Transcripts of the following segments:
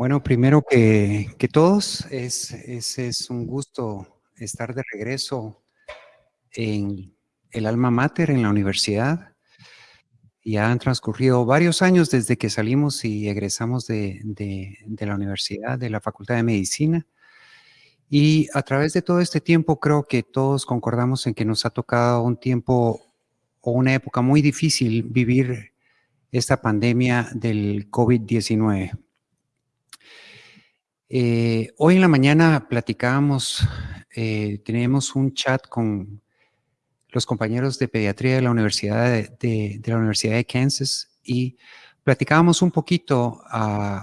Bueno, primero que, todos, es, es, es, un gusto estar de regreso en el alma mater, en la universidad. Ya han transcurrido varios años desde que salimos y egresamos de, de, de la universidad, de la Facultad de Medicina. Y a través de todo este tiempo creo que todos concordamos en que nos ha tocado un tiempo o una época muy difícil vivir esta pandemia del COVID-19. Eh, hoy en la mañana platicábamos, eh, tenemos un chat con los compañeros de pediatría de la Universidad de, la Universidad de Kansas y platicábamos un poquito uh,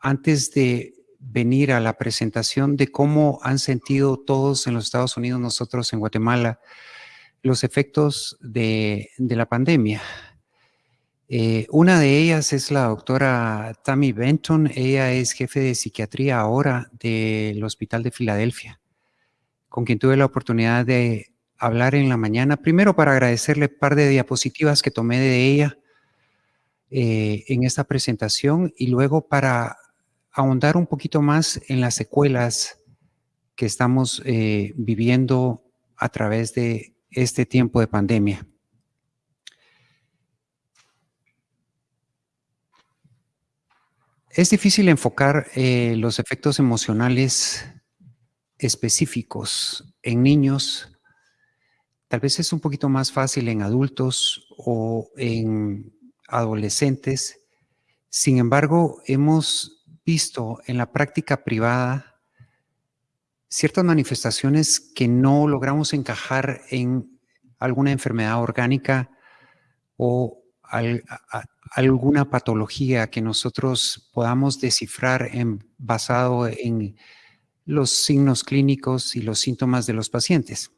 antes de venir a la presentación de cómo han sentido todos en los Estados Unidos, nosotros en Guatemala, los efectos de la pandemia. Eh, una de ellas es la doctora Tammy Benton. Ella es jefe de psiquiatría ahora del Hospital de Filadelfia, con quien tuve la oportunidad de hablar en la mañana. Primero para agradecerle un par de diapositivas que tomé de ella eh, en esta presentación y luego para ahondar un poquito más en las secuelas que estamos eh, viviendo a través de este tiempo de pandemia. Es difícil enfocar eh, los efectos emocionales específicos en niños. Tal vez es un poquito más fácil en adultos o en adolescentes. Sin embargo, hemos visto en la práctica privada ciertas manifestaciones que no logramos encajar en alguna enfermedad orgánica o alguna patología que nosotros podamos descifrar basado en los signos clínicos y los síntomas de los pacientes.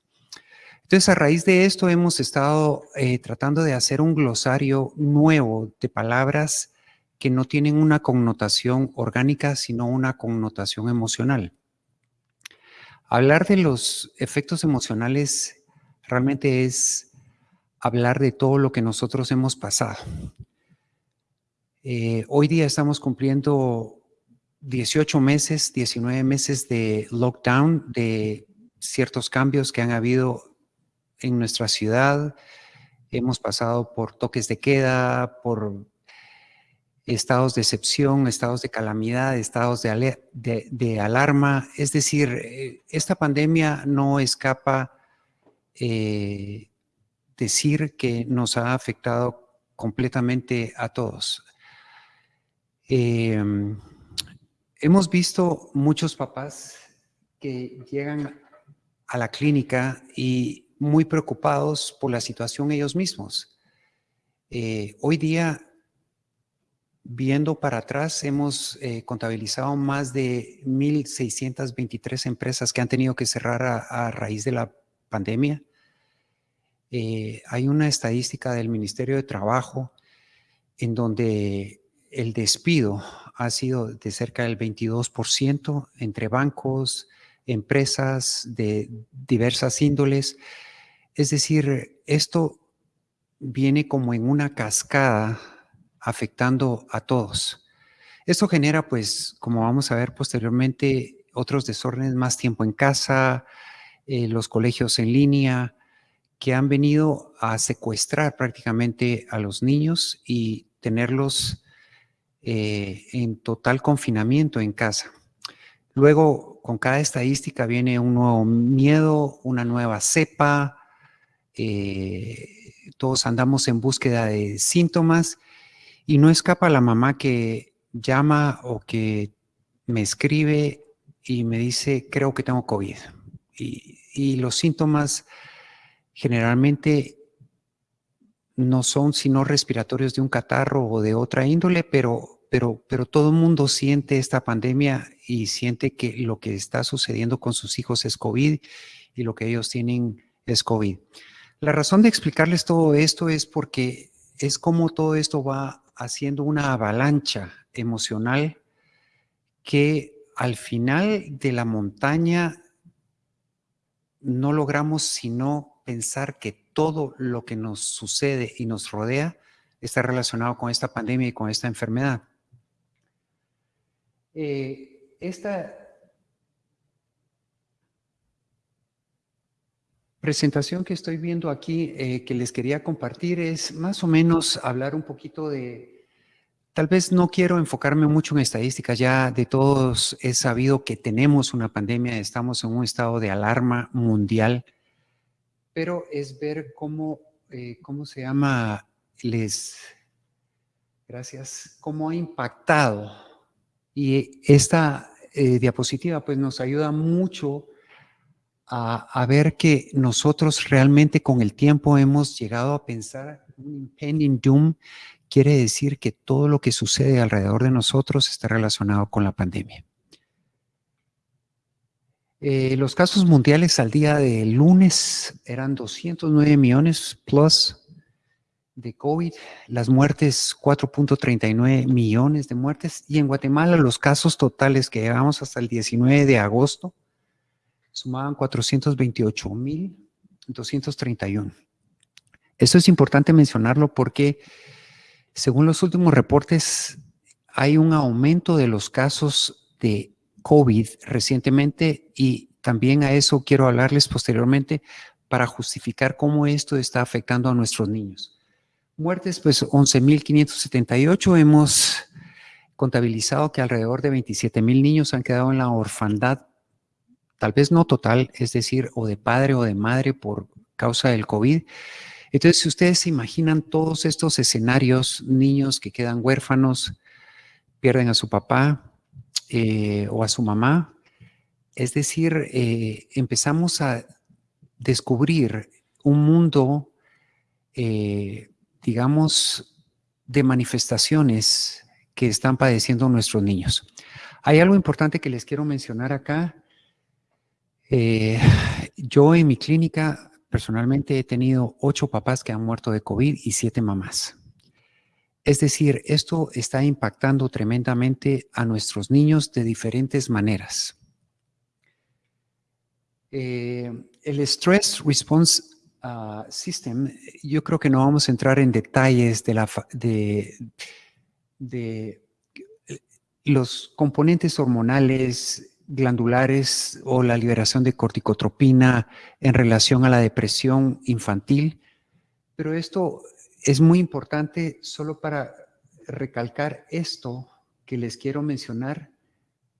Entonces, a raíz de esto hemos estado eh, tratando de hacer un glosario nuevo de palabras que no tienen una connotación orgánica, sino una connotación emocional. Hablar de los efectos emocionales realmente es hablar de todo lo que nosotros hemos pasado. Eh, hoy día estamos cumpliendo 18 meses, 19 meses de lockdown, de ciertos cambios que han habido en nuestra ciudad. Hemos pasado por toques de queda, por estados de excepción, estados de calamidad, estados de, de, alarma. Es decir, eh, esta pandemia no escapa eh, decir que nos ha afectado completamente a todos. Eh, hemos visto muchos papás que llegan a la clínica y muy preocupados por la situación ellos mismos. Eh, hoy día, viendo para atrás, hemos eh, contabilizado más de 1.623 empresas que han tenido que cerrar a raíz de la pandemia. Eh, hay una estadística del Ministerio de Trabajo en donde el despido ha sido de cerca del 22% entre bancos, empresas de diversas índoles. Es decir, esto viene como en una cascada afectando a todos. Esto genera, pues, como vamos a ver posteriormente, otros desórdenes, más tiempo en casa, eh, los colegios en línea, que han venido a secuestrar prácticamente a los niños y tenerlos eh, en total confinamiento en casa. Luego, con cada estadística viene un nuevo miedo, una nueva cepa, eh, todos andamos en búsqueda de síntomas y no escapa la mamá que llama o que me escribe y me dice, creo que tengo COVID. Y, y los síntomas generalmente no son sino respiratorios de un catarro o de otra índole, pero, pero, pero todo el mundo siente esta pandemia y siente que lo que está sucediendo con sus hijos es COVID y lo que ellos tienen es COVID. La razón de explicarles todo esto es porque es como todo esto va haciendo una avalancha emocional que al final de la montaña no logramos sino pensar que todo lo que nos sucede y nos rodea está relacionado con esta pandemia y con esta enfermedad. Eh, esta presentación que estoy viendo aquí, eh, que les quería compartir, es más o menos hablar un poquito de, tal vez no quiero enfocarme mucho en estadísticas, ya de todos he sabido que tenemos una pandemia, estamos en un estado de alarma mundial, pero es ver cómo, eh, cómo se llama, les, gracias, cómo ha impactado. Y esta eh, diapositiva pues nos ayuda mucho a, ver que nosotros realmente con el tiempo hemos llegado a pensar un impending doom quiere decir que todo lo que sucede alrededor de nosotros está relacionado con la pandemia. Eh, los casos mundiales al día de lunes eran 209 millones plus de COVID, las muertes 4.39 millones de muertes y en Guatemala los casos totales que llevamos hasta el 19 de agosto sumaban 428.231. Esto es importante mencionarlo porque según los últimos reportes hay un aumento de los casos de COVID recientemente y también a eso quiero hablarles posteriormente para justificar cómo esto está afectando a nuestros niños. Muertes, pues 11.578. Hemos contabilizado que alrededor de 27.000 niños han quedado en la orfandad tal vez no total, es decir, o de padre o de madre por causa del COVID. Entonces, si ustedes se imaginan todos estos escenarios, niños que quedan huérfanos, pierden a su papá eh, o a su mamá, es decir, eh, empezamos a descubrir un mundo, eh, digamos, de manifestaciones que están padeciendo nuestros niños. Hay algo importante que les quiero mencionar acá yo en mi clínica personalmente he tenido ocho papás que han muerto de COVID y siete mamás. Es decir, esto está impactando tremendamente a nuestros niños de diferentes maneras. Eh, el Stress Response ah, System, yo creo que no vamos a entrar en detalles de, los componentes hormonales, glandulares o la liberación de corticotropina en relación a la depresión infantil. Pero esto es muy importante solo para recalcar esto que les quiero mencionar.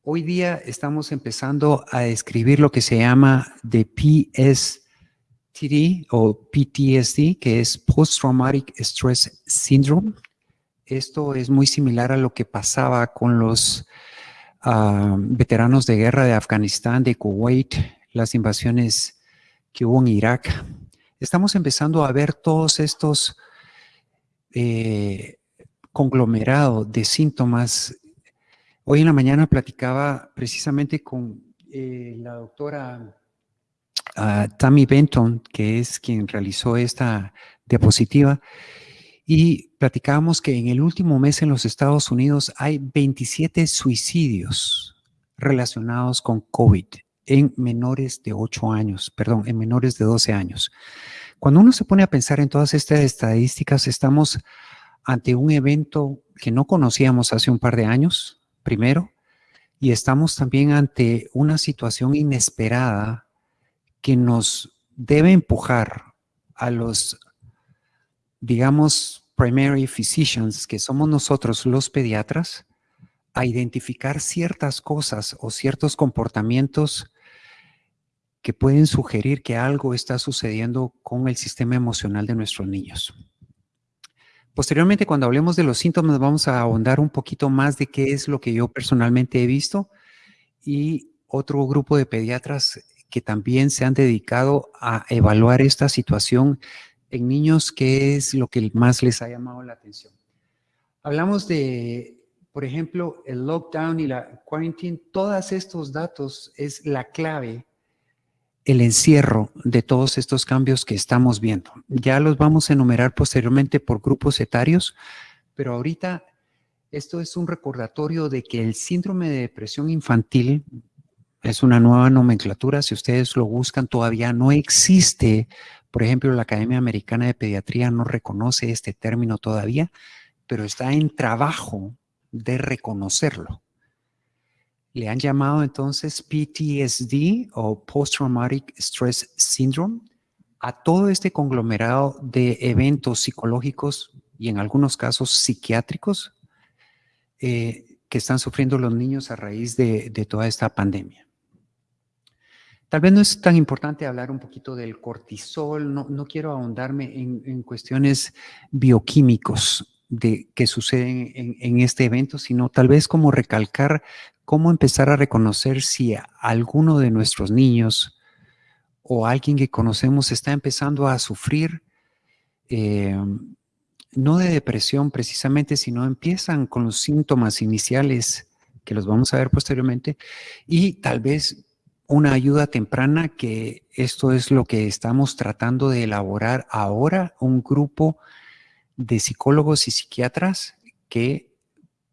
Hoy día estamos empezando a describir lo que se llama de PSTD o PTSD, que es Post Traumatic Stress Syndrome. Esto es muy similar a lo que pasaba con los veteranos de guerra de Afganistán, de Kuwait, las invasiones que hubo en Irak. Estamos empezando a ver todos estos eh, conglomerados de síntomas. Hoy en la mañana platicaba precisamente con eh, la doctora uh, Tammy Benton, que es quien realizó esta diapositiva, y platicábamos que en el último mes en los Estados Unidos hay 27 suicidios relacionados con COVID en menores de 8 años, perdón, en menores de 12 años. Cuando uno se pone a pensar en todas estas estadísticas, estamos ante un evento que no conocíamos hace un par de años, primero, y estamos también ante una situación inesperada que nos debe empujar a los digamos, primary physicians, que somos nosotros los pediatras, a identificar ciertas cosas o ciertos comportamientos que pueden sugerir que algo está sucediendo con el sistema emocional de nuestros niños. Posteriormente, cuando hablemos de los síntomas, vamos a ahondar un poquito más de qué es lo que yo personalmente he visto y otro grupo de pediatras que también se han dedicado a evaluar esta situación en niños, ¿qué es lo que más les ha llamado la atención? Hablamos de, por ejemplo, el lockdown y la quarantine. Todos estos datos es la clave, el encierro de todos estos cambios que estamos viendo. Ya los vamos a enumerar posteriormente por grupos etarios, pero ahorita esto es un recordatorio de que el síndrome de depresión infantil es una nueva nomenclatura. Si ustedes lo buscan, todavía no existe por ejemplo, la Academia Americana de Pediatría no reconoce este término todavía, pero está en trabajo de reconocerlo. Le han llamado entonces PTSD o Post Traumatic Stress Syndrome a todo este conglomerado de eventos psicológicos y en algunos casos psiquiátricos eh, que están sufriendo los niños a raíz de, toda esta pandemia. Tal vez no es tan importante hablar un poquito del cortisol, no, quiero ahondarme en, cuestiones bioquímicos de, que suceden en, este evento, sino tal vez como recalcar cómo empezar a reconocer si alguno de nuestros niños o alguien que conocemos está empezando a sufrir, eh, no de depresión precisamente, sino empiezan con los síntomas iniciales que los vamos a ver posteriormente y tal vez una ayuda temprana que esto es lo que estamos tratando de elaborar ahora, un grupo de psicólogos y psiquiatras que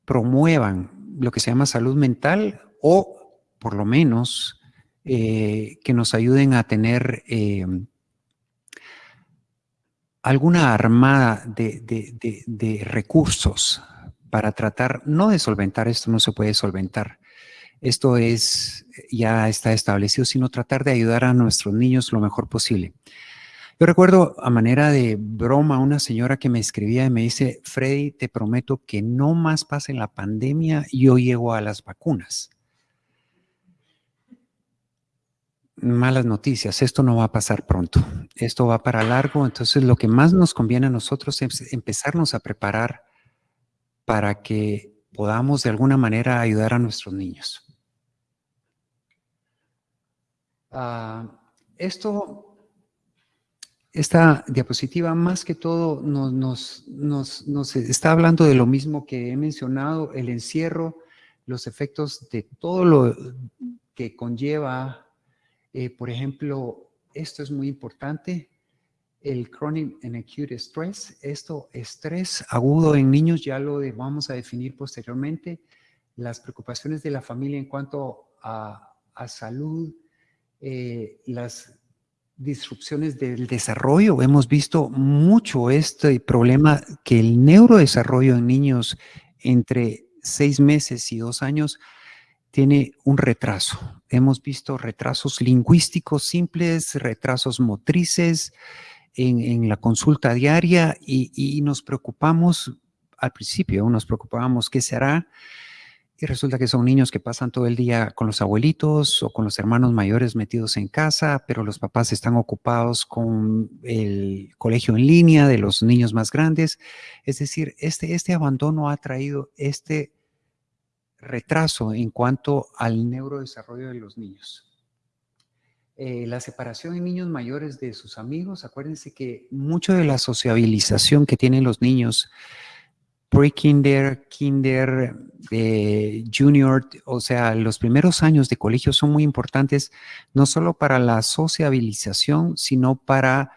promuevan lo que se llama salud mental o por lo menos eh, que nos ayuden a tener eh, alguna armada de, recursos para tratar, no de solventar, esto no se puede solventar, esto es, ya está establecido, sino tratar de ayudar a nuestros niños lo mejor posible. Yo recuerdo a manera de broma una señora que me escribía y me dice, Freddy, te prometo que no más pase la pandemia, yo llego a las vacunas. malas noticias, esto no va a pasar pronto, esto va para largo, entonces lo que más nos conviene a nosotros es empezarnos a preparar para que podamos de alguna manera ayudar a nuestros niños. Ah, esto, esta diapositiva más que todo nos, está hablando de lo mismo que he mencionado, el encierro, los efectos de todo lo que conlleva eh, por ejemplo, esto es muy importante, el chronic and acute stress, esto estrés agudo en niños, ya lo vamos a definir posteriormente, las preocupaciones de la familia en cuanto a, salud, eh, las disrupciones del desarrollo. Hemos visto mucho este problema que el neurodesarrollo en niños entre seis meses y dos años tiene un retraso. Hemos visto retrasos lingüísticos simples, retrasos motrices en, la consulta diaria y, nos preocupamos, al principio nos preocupábamos qué será y resulta que son niños que pasan todo el día con los abuelitos o con los hermanos mayores metidos en casa, pero los papás están ocupados con el colegio en línea de los niños más grandes. Es decir, este, este abandono ha traído este retraso en cuanto al neurodesarrollo de los niños. Eh, la separación en niños mayores de sus amigos, acuérdense que mucho de la sociabilización que tienen los niños, pre-kinder, kinder, eh, junior, o sea, los primeros años de colegio son muy importantes, no solo para la sociabilización, sino para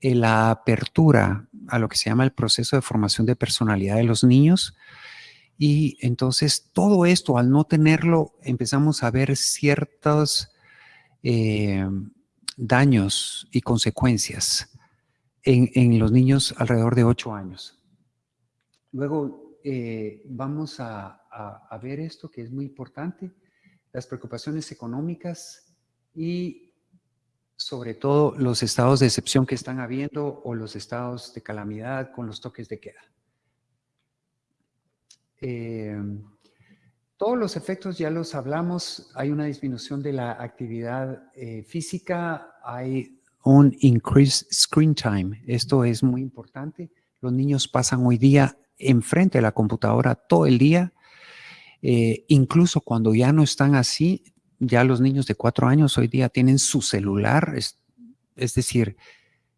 eh, la apertura a lo que se llama el proceso de formación de personalidad de los niños, y entonces todo esto, al no tenerlo, empezamos a ver ciertos eh, daños y consecuencias en, los niños alrededor de 8 años. Luego eh, vamos a, ver esto que es muy importante, las preocupaciones económicas y sobre todo los estados de excepción que están habiendo o los estados de calamidad con los toques de queda. Eh, todos los efectos ya los hablamos, hay una disminución de la actividad eh, física, hay un increased screen time, esto es muy importante. Los niños pasan hoy día enfrente de la computadora todo el día, eh, incluso cuando ya no están así, ya los niños de cuatro años hoy día tienen su celular, es decir,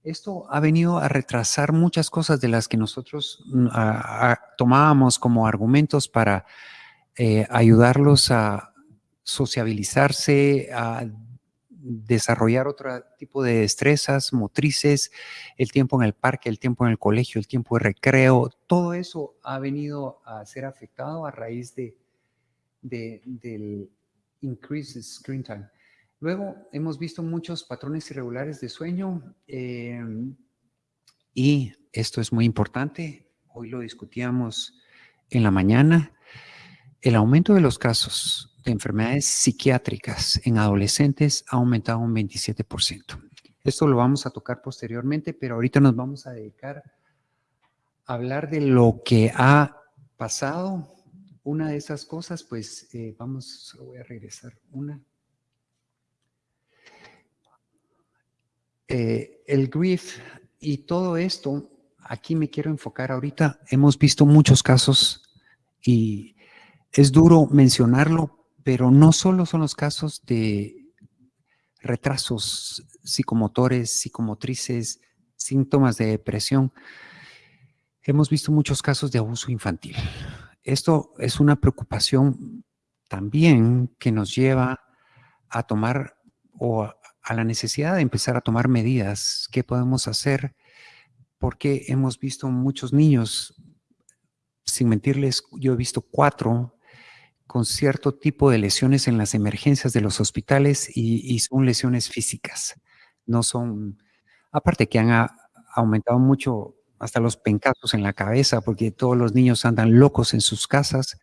esto ha venido a retrasar muchas cosas de las que nosotros mm, tomábamos como argumentos para eh, ayudarlos a sociabilizarse, a desarrollar otro tipo de destrezas motrices, el tiempo en el parque, el tiempo en el colegio, el tiempo de recreo, todo eso ha venido a ser afectado a raíz de, del increased screen time. Luego hemos visto muchos patrones irregulares de sueño em, y esto es muy importante. Hoy lo discutíamos en la mañana. El aumento de los casos de enfermedades psiquiátricas en adolescentes ha aumentado un 27%. Esto lo vamos a tocar posteriormente, pero ahorita nos vamos a dedicar a hablar de lo que ha pasado. Una de esas cosas, pues eh, vamos, voy a regresar una. Eh, el grief y todo esto, aquí me quiero enfocar ahorita. Hemos visto muchos casos y es duro mencionarlo, pero no solo son los casos de retrasos psicomotores, psicomotrices, síntomas de depresión. Hemos visto muchos casos de abuso infantil. Esto es una preocupación también que nos lleva a tomar o a la necesidad de empezar a tomar medidas. ¿Qué podemos hacer? Porque hemos visto muchos niños, sin mentirles, yo he visto cuatro con cierto tipo de lesiones en las emergencias de los hospitales y, son lesiones físicas. No son, aparte que han aumentado mucho hasta los pencazos en la cabeza porque todos los niños andan locos en sus casas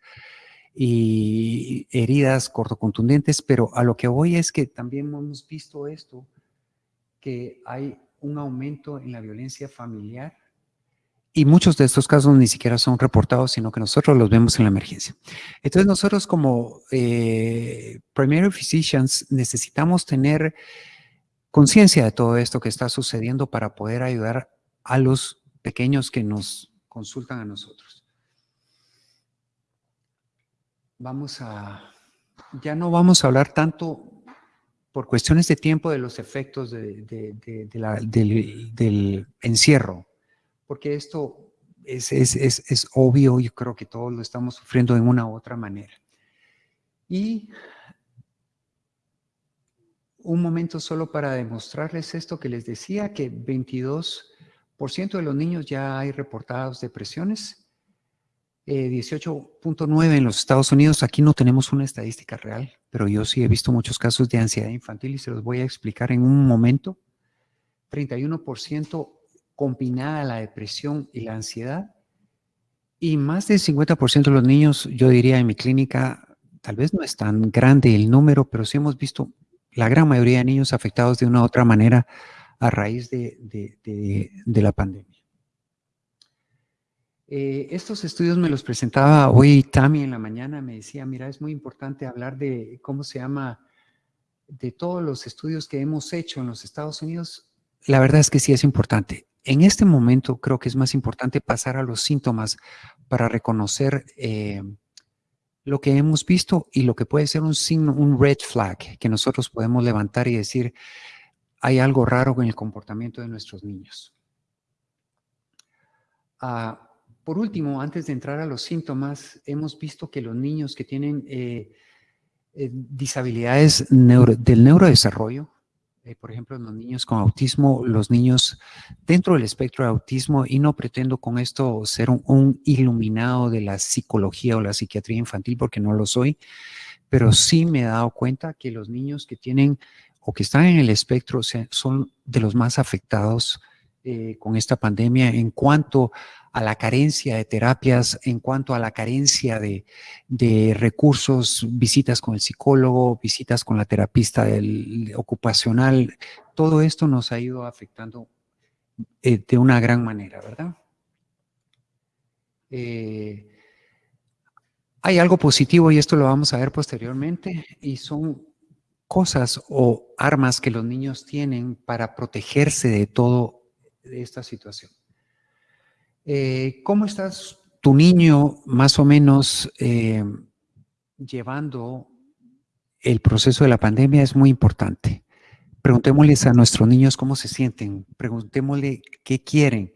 y heridas cortocontundentes, pero a lo que voy es que también hemos visto esto, que hay un aumento en la violencia familiar y muchos de estos casos ni siquiera son reportados, sino que nosotros los vemos en la emergencia. Entonces nosotros como eh, primary physicians necesitamos tener conciencia de todo esto que está sucediendo para poder ayudar a los pequeños que nos consultan a nosotros. Vamos a, ya no vamos a hablar tanto por cuestiones de tiempo de los efectos del, del encierro, porque esto es, obvio, yo creo que todos lo estamos sufriendo de una u otra manera. Y un momento solo para demostrarles esto que les decía, que 22% de los niños ya hay reportados depresiones, 18.9 eh, en los Estados Unidos, aquí no tenemos una estadística real, pero yo sí he visto muchos casos de ansiedad infantil y se los voy a explicar en un momento. 31% combinada la depresión y la ansiedad. Y más del 50% de los niños, yo diría en mi clínica, tal vez no es tan grande el número, pero sí hemos visto la gran mayoría de niños afectados de una u otra manera a raíz de, de, la pandemia. Eh, estos estudios me los presentaba hoy Tami en la mañana, me decía, mira, es muy importante hablar de, ¿cómo se llama?, de todos los estudios que hemos hecho en los Estados Unidos. La verdad es que sí es importante. En este momento creo que es más importante pasar a los síntomas para reconocer eh, lo que hemos visto y lo que puede ser un signo, un red flag que nosotros podemos levantar y decir, hay algo raro en el comportamiento de nuestros niños. Ah, por último, antes de entrar a los síntomas, hemos visto que los niños que tienen eh, eh, disabilidades del neurodesarrollo, eh, por ejemplo, en los niños con autismo, los niños dentro del espectro de autismo, y no pretendo con esto ser un, iluminado de la psicología o la psiquiatría infantil, porque no lo soy, pero sí me he dado cuenta que los niños que tienen o que están en el espectro son de los más afectados eh, con esta pandemia en cuanto a la carencia de terapias, en cuanto a la carencia de, recursos, visitas con el psicólogo, visitas con la terapista ocupacional, todo esto nos ha ido afectando eh, de una gran manera, ¿verdad? Eh, hay algo positivo y esto lo vamos a ver posteriormente y son cosas o armas que los niños tienen para protegerse de todo esta situación. Eh, ¿Cómo estás tu niño más o menos eh, llevando el proceso de la pandemia? Es muy importante. Preguntémosles a nuestros niños cómo se sienten, preguntémosle qué quieren,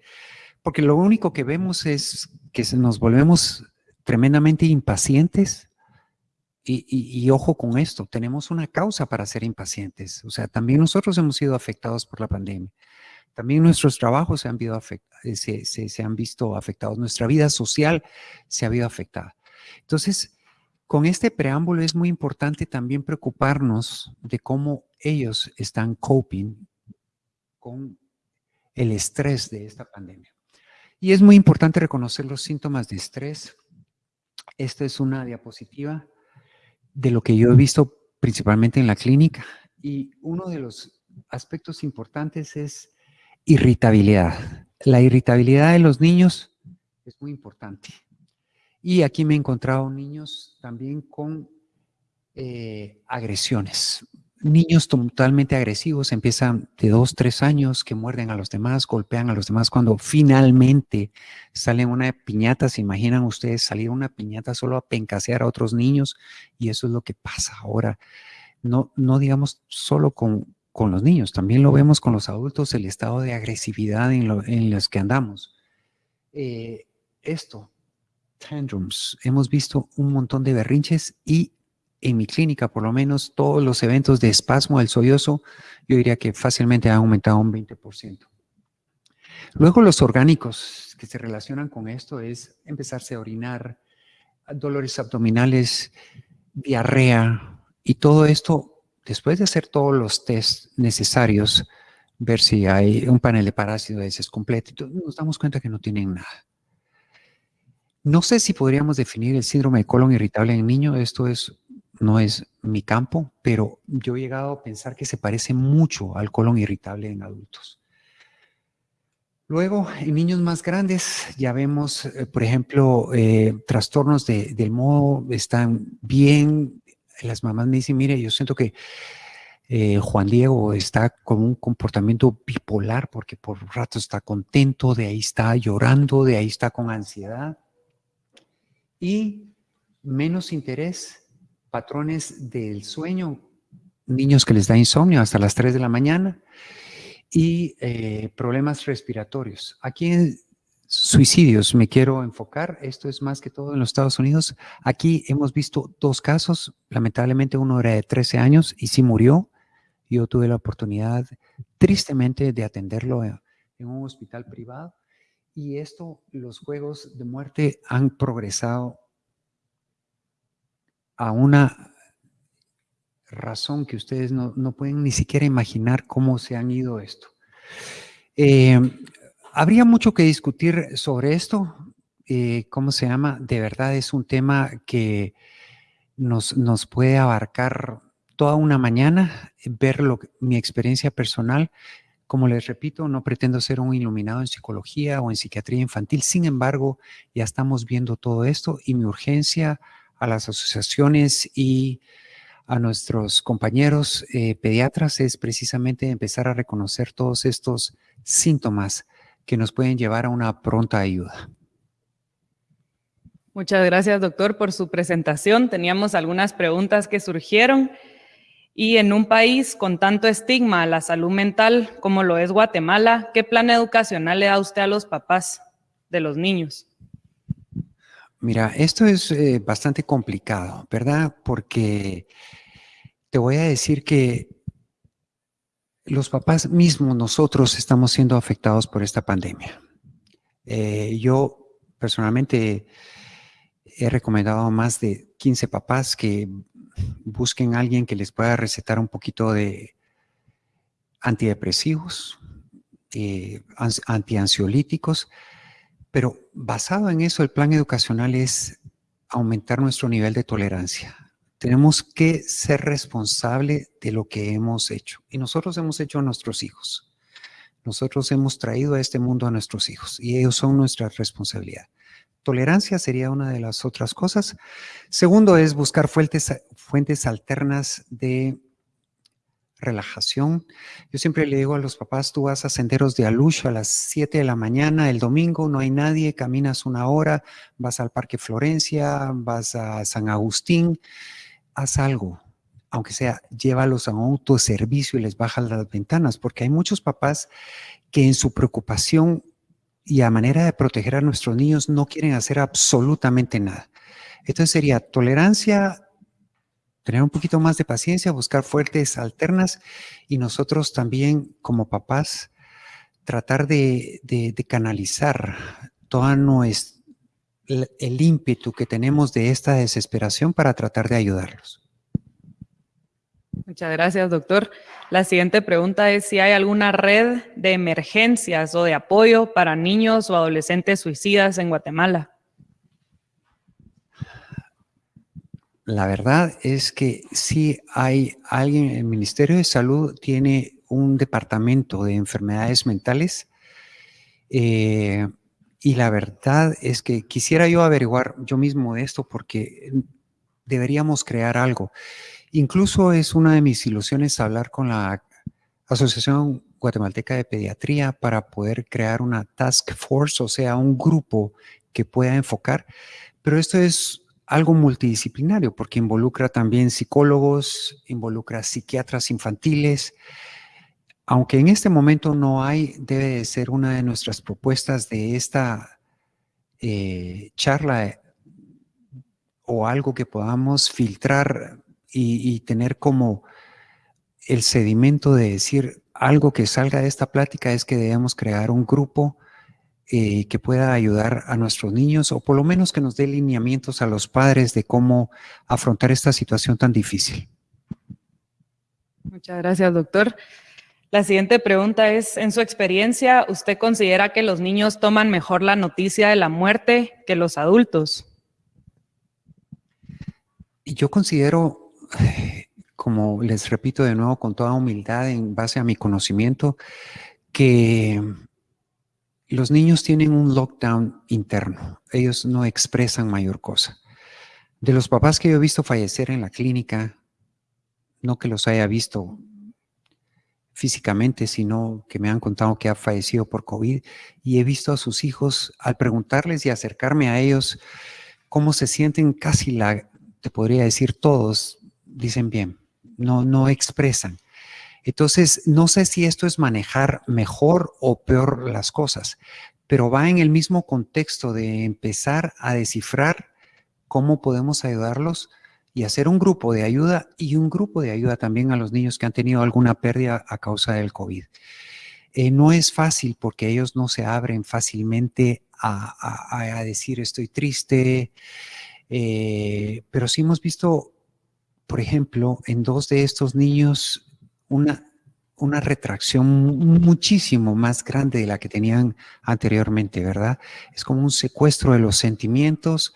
porque lo único que vemos es que nos volvemos tremendamente impacientes y, y, ojo con esto, tenemos una causa para ser impacientes. O sea, también nosotros hemos sido afectados por la pandemia. También nuestros trabajos se han, eh, se, han visto afectados, nuestra vida social se ha visto afectada. Entonces, con este preámbulo es muy importante también preocuparnos de cómo ellos están coping con el estrés de esta pandemia. Y es muy importante reconocer los síntomas de estrés Esta es una diapositiva de lo que yo he visto principalmente en la clínica. Y uno de los aspectos importantes es irritabilidad. La irritabilidad de los niños es muy importante. Y aquí me he encontrado niños también con eh, agresiones. Niños totalmente agresivos, empiezan de dos, tres años, que muerden a los demás, golpean a los demás. Cuando finalmente salen una piñata, ¿se imaginan ustedes salir una piñata solo a pencasear a otros niños? Y eso es lo que pasa ahora. No, no digamos solo con, con los niños, también lo vemos con los adultos, el estado de agresividad en, los que andamos. Eh, esto, tantrums, hemos visto un montón de berrinches y en mi clínica, por lo menos, todos los eventos de espasmo del sollozo, yo diría que fácilmente han aumentado un 20%. Luego los orgánicos que se relacionan con esto es empezarse a orinar, dolores abdominales, diarrea y todo esto, después de hacer todos los test necesarios, ver si hay un panel de parásitos completo, nos damos cuenta que no tienen nada. No sé si podríamos definir el síndrome de colon irritable en niño, esto es no es mi campo, pero yo he llegado a pensar que se parece mucho al colon irritable en adultos. Luego, en niños más grandes, ya vemos, eh, por ejemplo, eh, trastornos del modo están bien. Las mamás me dicen, mire, yo siento que eh, Juan Diego está con un comportamiento bipolar porque por un rato está contento, de ahí está llorando, de ahí está con ansiedad. Y menos interés patrones del sueño, niños que les da insomnio hasta las 3 de la mañana y eh, problemas respiratorios. Aquí suicidios me quiero enfocar, esto es más que todo en los Estados Unidos. Aquí hemos visto dos casos, lamentablemente uno era de 13 años y sí murió. Yo tuve la oportunidad tristemente de atenderlo en un hospital privado y esto, los juegos de muerte han progresado a una razón que ustedes no, pueden ni siquiera imaginar cómo se han ido esto. Eh, habría mucho que discutir sobre esto. Eh, ¿Cómo se llama? De verdad es un tema que nos, nos puede abarcar toda una mañana, ver mi experiencia personal. Como les repito, no pretendo ser un iluminado en psicología o en psiquiatría infantil. Sin embargo, ya estamos viendo todo esto y mi urgencia a las asociaciones y a nuestros compañeros eh, pediatras es precisamente empezar a reconocer todos estos síntomas que nos pueden llevar a una pronta ayuda. Muchas gracias, doctor, por su presentación. Teníamos algunas preguntas que surgieron. Y en un país con tanto estigma a la salud mental como lo es Guatemala, ¿qué plan educacional le da usted a los papás de los niños? Mira, esto es eh, bastante complicado, ¿verdad? Porque te voy a decir que los papás mismos, nosotros estamos siendo afectados por esta pandemia. Eh, yo personalmente he recomendado a más de 15 papás que busquen a alguien que les pueda recetar un poquito de antidepresivos, eh, antiansiolíticos, pero basado en eso, el plan educacional es aumentar nuestro nivel de tolerancia. Tenemos que ser responsables de lo que hemos hecho. Y nosotros hemos hecho a nuestros hijos. Nosotros hemos traído a este mundo a nuestros hijos y ellos son nuestra responsabilidad. Tolerancia sería una de las otras cosas. Segundo es buscar fuentes, fuentes alternas de relajación. Yo siempre le digo a los papás, tú vas a senderos de Alucho a las 7 de la mañana, el domingo no hay nadie, caminas una hora, vas al Parque Florencia, vas a San Agustín, haz algo, aunque sea, llévalos a un autoservicio y les bajas las ventanas, porque hay muchos papás que en su preocupación y a manera de proteger a nuestros niños no quieren hacer absolutamente nada. Entonces sería tolerancia tener un poquito más de paciencia, buscar fuertes alternas y nosotros también como papás tratar de, canalizar todo nuestro, el, ímpetu que tenemos de esta desesperación para tratar de ayudarlos. Muchas gracias, doctor. La siguiente pregunta es si hay alguna red de emergencias o de apoyo para niños o adolescentes suicidas en Guatemala. la verdad es que sí hay alguien, el Ministerio de Salud tiene un departamento de enfermedades mentales eh, y la verdad es que quisiera yo averiguar yo mismo esto porque deberíamos crear algo. Incluso es una de mis ilusiones hablar con la Asociación Guatemalteca de Pediatría para poder crear una task force, o sea, un grupo que pueda enfocar. Pero esto es algo multidisciplinario porque involucra también psicólogos, involucra psiquiatras infantiles. Aunque en este momento no hay, debe de ser una de nuestras propuestas de esta eh, charla o algo que podamos filtrar y, tener como el sedimento de decir algo que salga de esta plática es que debemos crear un grupo eh, que pueda ayudar a nuestros niños o por lo menos que nos dé lineamientos a los padres de cómo afrontar esta situación tan difícil. Muchas gracias, doctor. La siguiente pregunta es, en su experiencia, ¿usted considera que los niños toman mejor la noticia de la muerte que los adultos? Yo considero, como les repito de nuevo con toda humildad en base a mi conocimiento, que los niños tienen un lockdown interno. Ellos no expresan mayor cosa. De los papás que yo he visto fallecer en la clínica, no que los haya visto físicamente, sino que me han contado que ha fallecido por COVID y he visto a sus hijos al preguntarles y acercarme a ellos cómo se sienten casi la, te podría decir todos, dicen bien, no, no expresan. Entonces, no sé si esto es manejar mejor o peor las cosas, pero va en el mismo contexto de empezar a descifrar cómo podemos ayudarlos y hacer un grupo de ayuda y un grupo de ayuda también a los niños que han tenido alguna pérdida a causa del COVID. Eh, no es fácil porque ellos no se abren fácilmente a decir estoy triste, eh, pero sí hemos visto, por ejemplo, en dos de estos niños una, una retracción muchísimo más grande de la que tenían anteriormente, ¿verdad? Es como un secuestro de los sentimientos,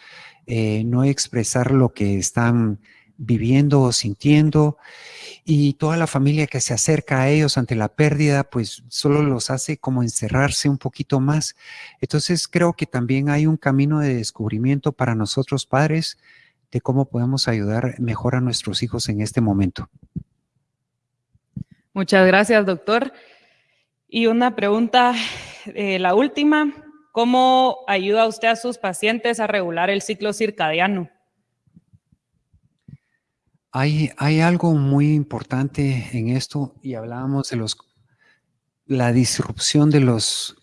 eh, no expresar lo que están viviendo o sintiendo y toda la familia que se acerca a ellos ante la pérdida, pues solo los hace como encerrarse un poquito más. Entonces creo que también hay un camino de descubrimiento para nosotros padres de cómo podemos ayudar mejor a nuestros hijos en este momento. Muchas gracias, doctor. Y una pregunta, eh, la última, ¿cómo ayuda usted a sus pacientes a regular el ciclo circadiano? Hay, algo muy importante en esto y hablábamos de los, la disrupción de los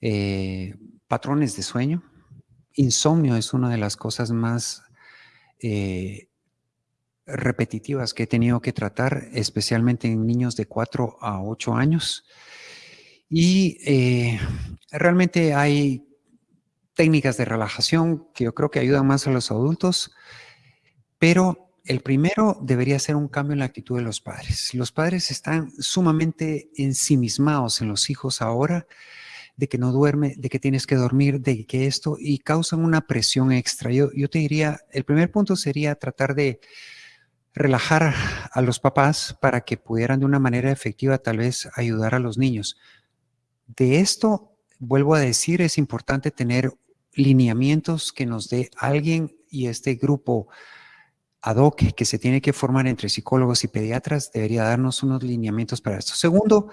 eh, patrones de sueño. Insomnio es una de las cosas más eh, repetitivas que he tenido que tratar, especialmente en niños de 4 a 8 años. Y eh, realmente hay técnicas de relajación que yo creo que ayudan más a los adultos, pero el primero debería ser un cambio en la actitud de los padres. Los padres están sumamente ensimismados en los hijos ahora, de que no duerme, de que tienes que dormir, de que esto, y causan una presión extra. Yo, yo te diría, el primer punto sería tratar de relajar a los papás para que pudieran de una manera efectiva tal vez ayudar a los niños. De esto, vuelvo a decir, es importante tener lineamientos que nos dé alguien y este grupo ad hoc que se tiene que formar entre psicólogos y pediatras debería darnos unos lineamientos para esto. Segundo,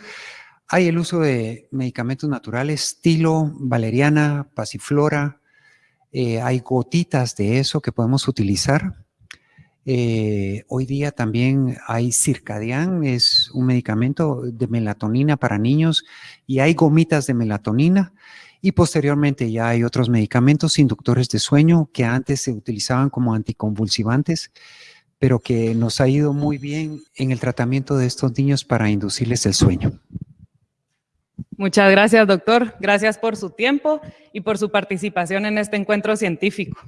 hay el uso de medicamentos naturales, estilo valeriana, pasiflora, eh, hay gotitas de eso que podemos utilizar. Eh, hoy día también hay Circadian, es un medicamento de melatonina para niños y hay gomitas de melatonina y posteriormente ya hay otros medicamentos inductores de sueño que antes se utilizaban como anticonvulsivantes, pero que nos ha ido muy bien en el tratamiento de estos niños para inducirles el sueño. Muchas gracias, doctor. Gracias por su tiempo y por su participación en este encuentro científico.